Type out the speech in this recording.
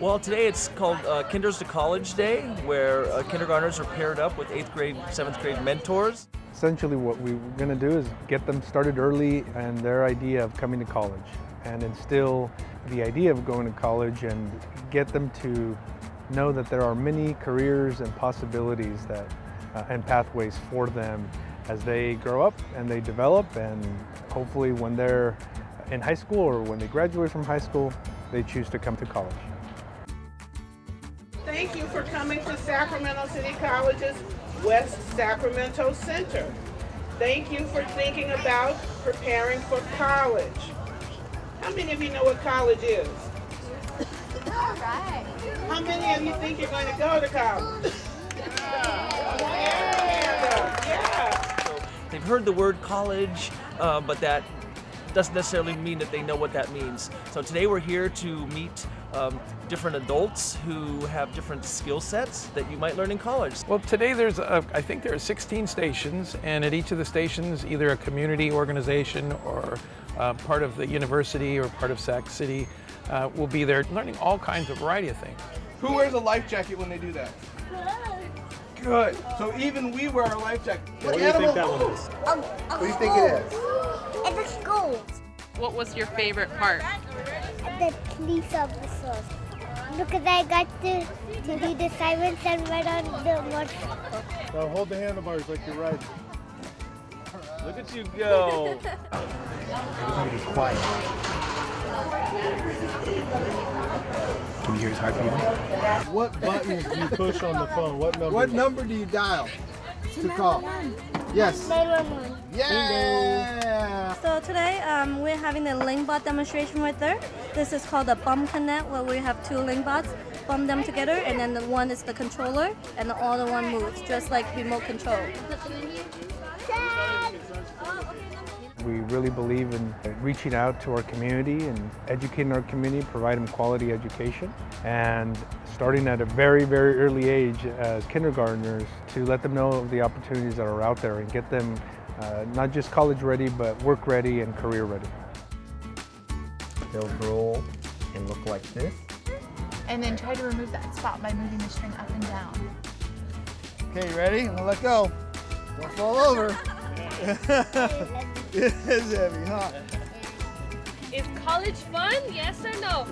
Well, today it's called uh, Kinders to College Day, where uh, kindergartners are paired up with eighth grade, seventh grade mentors. Essentially what we're going to do is get them started early and their idea of coming to college and instill the idea of going to college and get them to know that there are many careers and possibilities that uh, and pathways for them as they grow up and they develop and hopefully when they're in high school or when they graduate from high school, they choose to come to college. Thank you for coming to Sacramento City College's West Sacramento Center. Thank you for thinking about preparing for college. How many of you know what college is? All right. How many of you think you're going to go to college? Yeah. Yeah. They've heard the word college, uh, but that doesn't necessarily mean that they know what that means. So today we're here to meet um, different adults who have different skill sets that you might learn in college. Well, today there's, a, I think there are 16 stations, and at each of the stations, either a community organization or uh, part of the university or part of Sac City uh, will be there learning all kinds of variety of things. Who wears a life jacket when they do that? Good. So even we wear our life jacket. What do you think that one is? What do you think it is? It's a school. What was your favorite part? The police officers. Because I got to, to be the sirens and ride on the motorcycle. Now hold the handlebars like you're riding. Look at you go! Everybody be quiet. Can you hear his heart beating? What buttons do you push on the phone? What number? What number do you dial to call? Yes. 911. Yeah. So today um, we're having the LinkBot demonstration right there. This is called the BumpConnect where we have two LinkBots, bump them together and then the one is the controller and the other one moves just like remote control. We really believe in reaching out to our community and educating our community, providing quality education, and starting at a very, very early age as kindergartners to let them know of the opportunities that are out there and get them uh, not just college ready, but work ready and career ready. They'll roll and look like this. And then try to remove that spot by moving the string up and down. Okay, you ready? I'm gonna let go. Don't fall over. it is heavy, huh? Is college fun? Yes or no?